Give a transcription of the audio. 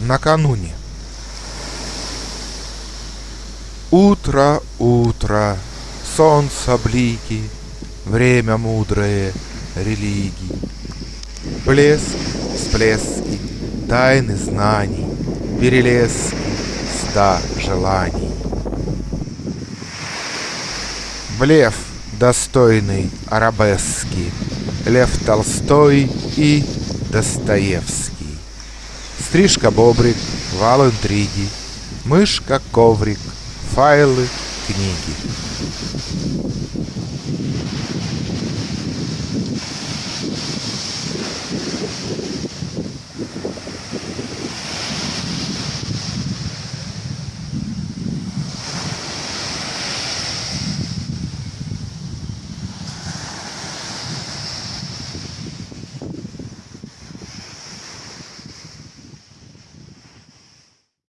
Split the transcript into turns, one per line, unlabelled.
накануне. Утро, утро, солнце блики, Время мудрое религии. Блеск, всплески, тайны знаний, Перелески ста желаний. Блеф, достойный арабески, Лев Толстой и Достоевский. Стрижка бобрик, вал интриги, Мышка коврик, файлы, книги.